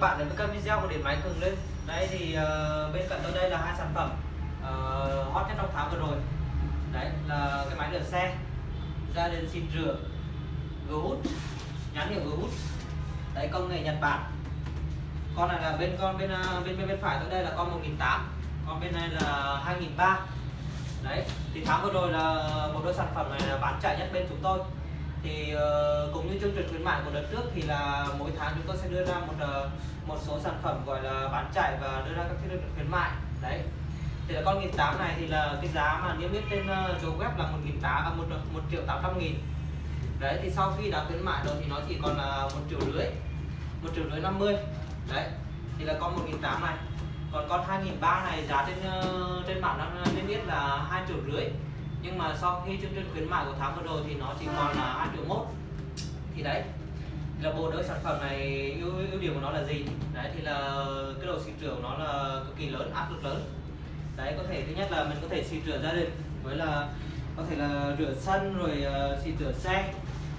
các bạn đến với kênh video của điện máy cường lên. Đấy thì uh, bên cạnh tôi đây là hai sản phẩm uh, hot nhất trong tháng vừa rồi. Đấy là cái máy rửa xe gia đình xịt rửa Good nhãn hiệu Good đấy công nghệ Nhật Bản. Con này là bên con bên uh, bên bên, bên phải tôi đây là con 1008 con bên này là 2003 đấy thì tháng vừa rồi là một đôi sản phẩm này là bán chạy nhất bên chúng tôi thì uh, cũng như chương trình khuyến mại của đợt trước thì là mỗi tháng chúng tôi sẽ đưa ra một uh, một số sản phẩm gọi là bán chạy và đưa ra các chương trình khuyến mại. Đấy. Thì là con nghìn tám này thì là cái giá mà niêm yết trên uh, chỗ web là một nghìn tám à, một một triệu tám trăm nghìn. Đấy thì sau khi đã khuyến mại rồi thì nó chỉ còn là một triệu rưỡi một triệu rưỡi năm mươi. Đấy thì là con một nghìn tám này. Còn con 2003 này giá trên uh, trên bảng đang niêm yết là hai triệu rưỡi nhưng mà sau khi chương trình khuyến mại của tháng vừa rồi thì nó chỉ còn là hai triệu mốt. Thì đấy là bộ đỡ sản phẩm này ưu, ưu điểm của nó là gì? Đấy thì là cái độ xịt rửa của nó là cực kỳ lớn áp lực lớn. Đấy có thể thứ nhất là mình có thể xịt rửa gia đình với là có thể là rửa sân rồi ờ, uh, xịt rửa xe.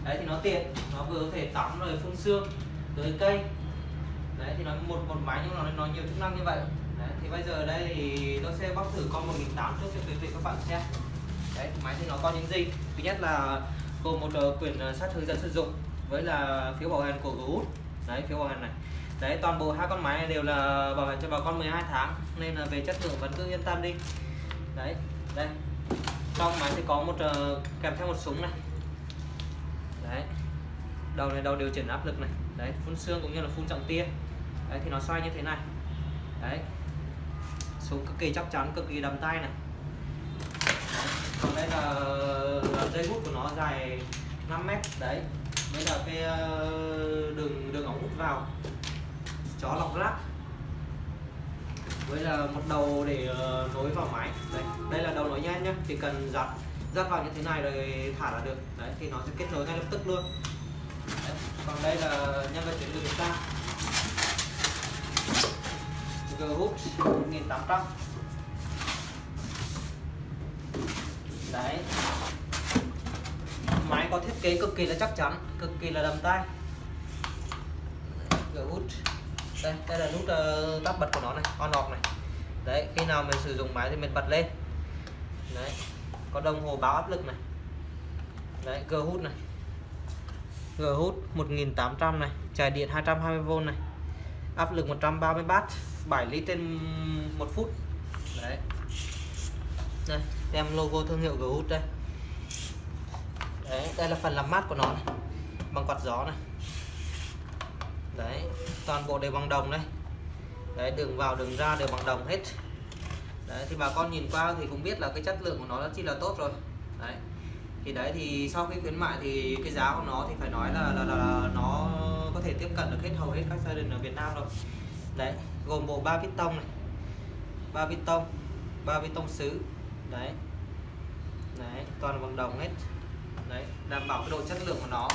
Đấy thì nó tiện nó vừa có thể tắm rồi phun xương tưới cây. Đấy thì nó một một máy nhưng mà nó, nó nhiều chức năng như vậy. Đấy, thì bây giờ đây thì tôi sẽ bóc thử con 1008 trước cho quý vị các bạn xem đấy máy thì nó có những gì? Thứ nhất là gồm một ờ, quyển ờ, sát hướng dẫn sử dụng với là phiếu bảo hành của Good đấy phiếu bảo hành này. Đấy toàn bộ hai con máy này đều là bảo hành cho bà con 12 tháng nên là về chất lượng vẫn cứ yên tâm đi. Đấy đây. Trong máy thì có một uh, kèm theo một súng này. Đấy. Đầu này đầu điều chỉnh áp lực này. Đấy phun xương cũng như là phun trọng tia. Đấy thì nó xoay như thế này. Đấy. Súng cực kỳ chắc chắn cực kỳ đầm tay này còn đây là, là dây hút của nó dài 5 mét đấy. Đây là cái ờ, đường đường ống hút vào. Chó lọc rác. Với là một đầu để ờ, nối vào máy. Đây đây là đầu nối nhanh nhá. Chỉ cần giặt dắt vào như thế này rồi thả là được. Đấy thì nó sẽ kết nối ngay lập tức luôn. Đấy. còn đây là nhân vật chuyển từ chúng ta. G hút 1800 đấy. Máy có thiết kế cực kỳ là chắc chắn cực kỳ là đầm tay G hút. Đây đây là nút uh, tắt bật của nó này on off này. Đấy khi nào mình sử dụng máy thì mình bật lên. Đấy có đồng hồ báo áp lực này. Đấy G hút này. Gờ hút 1800 này chạy điện 220V này. Áp lực 130W 7 lít trên một phút. Đấy. Đây tem logo thương hiệu G hút đây. Đấy đây là phần làm mát của nó này. bằng quạt gió này. Đấy toàn bộ đều bằng đồng đấy đấy đường vào đường ra đều bằng đồng hết. Đấy thì bà con nhìn qua thì cũng biết là cái chất lượng của nó rất chi là tốt rồi. Đấy thì đấy thì sau khi khuyến mại thì cái giá của nó thì phải nói là là, là, là nó có thể tiếp cận được hết hầu hết các gia đình ở Việt Nam rồi. Đấy gồm bộ ba piston này ba piston ba piston sứ đấy. Đấy toàn bằng đồng hết. Đấy đảm bảo cái độ chất lượng của nó.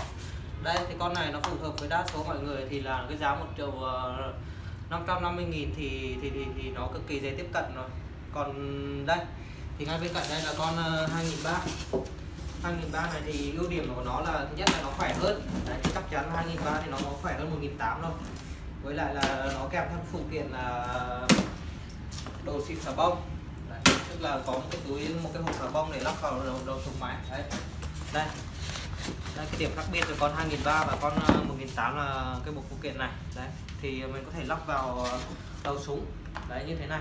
Đây thì con này nó phù hợp với đa số mọi người thì là cái giá một triệu ờ, uh, 550 nghìn thì, thì thì thì nó cực kỳ dễ tiếp cận rồi. Còn đây thì ngay bên cạnh đây là con uh, 2003 2003 này thì ưu điểm của nó là thứ nhất là nó khỏe hơn. Đấy, chắc chắn là 2003 thì nó, khỏe hơn 1008 thôi với lại là nó kèm theo phụ kiện là đồ xịt xà bông là có một cái túi một cái hộp xà bông để lắp vào đầu, đầu thùng máy. Đấy. Đây. Đây cái điểm khác biệt của con 2003 và con ờ, 1008 là cái bộ phụ kiện này. Đấy. Thì mình có thể lắp vào đầu súng. Đấy như thế này.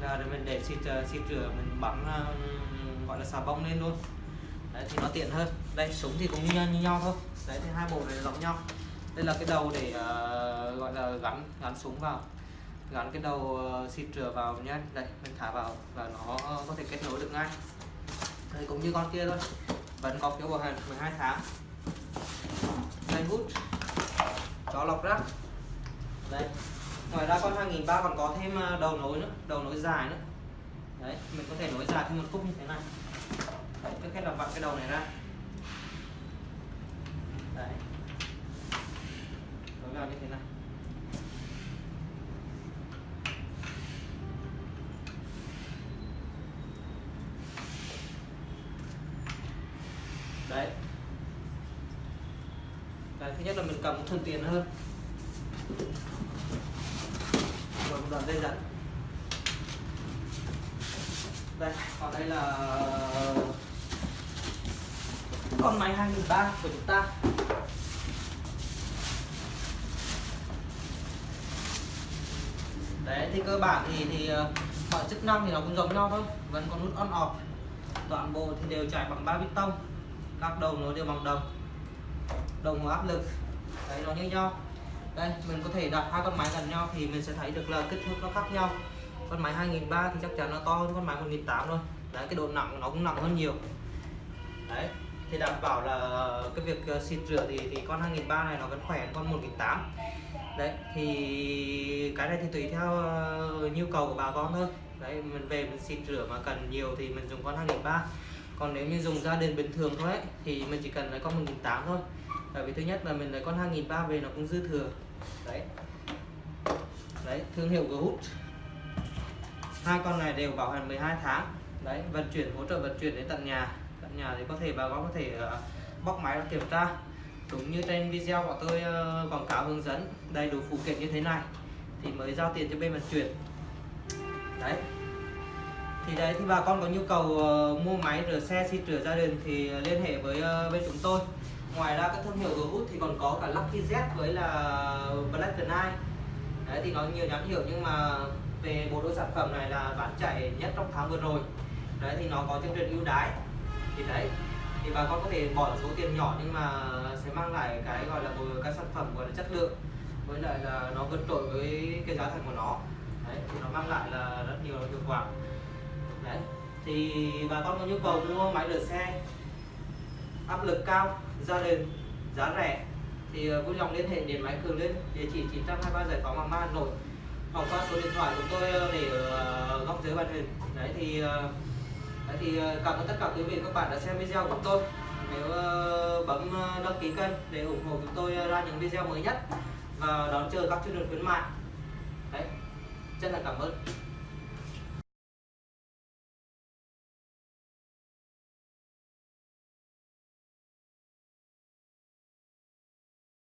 Là để mình để xịt ờ, xịt rửa mình bắn ờ, gọi là xà bông lên luôn. Đấy thì nó tiện hơn. Đây súng thì cũng như, như nhau thôi. Đấy thì hai bộ này giống nhau. Đây là cái đầu để uh, gọi là gắn gắn súng vào gắn cái đầu ờ, xịt rửa vào nhé đây mình thả vào và nó có thể kết nối được ngay. Đây cũng như con kia thôi. Vẫn có phiếu bảo hành 12 tháng. Dây hút. Chó lọc rác. Đây. Ngoài ra con 2003 còn có thêm ờ, đầu nối nữa đầu nối dài nữa. Đấy mình có thể nối dài thêm một khúc như thế này. Đấy, trước hết là vặn cái đầu này ra. Đấy. Nối vào như thế này. Đấy. Đấy, thứ nhất là mình cầm thuận tiện hơn. Đoạn dây dẫn đây còn đây là con máy 2003 của chúng ta. Đấy thì cơ bản thì thì ờ, mọi chức năng thì nó cũng giống nhau thôi. Vẫn có nút on off. Toàn bộ thì đều chạy bằng ba tông các đầu nó đều bằng đồng. Đồng áp lực. Đấy, nó như nhau. Đây, mình có thể đặt hai con máy gần nhau thì mình sẽ thấy được là kích thước nó khác nhau. Con máy 2003 thì chắc chắn nó to hơn con máy 1008 thôi đấy, cái độ nặng nó cũng nặng hơn nhiều. Đấy, thì đảm bảo là cái việc ờ, xịt rửa thì thì con 2003 này nó vẫn khỏe hơn con 1008 đấy, thì cái này thì tùy theo ờ, nhu cầu của bà con thôi. Đấy, mình về mình xịt rửa mà cần nhiều thì mình dùng con 2003 còn nếu như dùng gia đình bình thường thôi ấy, thì mình chỉ cần lấy con 1008 thôi. Tại vì thứ nhất là mình lấy con 2003 về nó cũng dư thừa. Đấy. Đấy thương hiệu Good hai con này đều bảo hành 12 tháng. Đấy vận chuyển hỗ trợ vận chuyển đến tận nhà. Tận nhà thì có thể bà con có thể uh, bóc máy và kiểm tra. Đúng như trên video của tôi uh, quảng cáo hướng dẫn đầy đủ phụ kiện như thế này thì mới giao tiền cho bên vận chuyển. Đấy thì đấy thì bà con có nhu cầu uh, mua máy rửa xe xịt rửa gia đình thì ờ, liên hệ với uh, bên chúng tôi. Ngoài ra các thương hiệu Good thì còn có cả Lucky Z với là Black Knight đấy thì nó nhiều nhãn hiệu nhưng mà về bộ đôi sản phẩm này là bán chạy nhất trong tháng vừa rồi. Đấy thì nó có chương trình ưu đãi. Thì đấy thì bà con có thể bỏ số tiền nhỏ nhưng mà sẽ mang lại cái gọi là một cái sản phẩm gọi là chất lượng. Với lại là nó vượt trội với cái giá thành của nó. Đấy thì nó mang lại là rất nhiều hiệu quả đấy. Thì bà con có nhu cầu mua máy rửa xe, áp lực cao gia đình giá rẻ, thì ờ, vui lòng liên hệ đến máy cường lên địa chỉ 923 giải phóng hoàng mai, hà nội, hoặc qua số điện thoại của tôi ờ, để ở góc dưới màn hình đấy, thì đấy thì cảm ơn tất cả quý vị các bạn đã xem video của tôi. Nếu bấm đăng ký kênh để ủng hộ chúng tôi ra những video mới nhất và đón chờ các chương trình khuyến mại. Đấy. Chân là cảm ơn.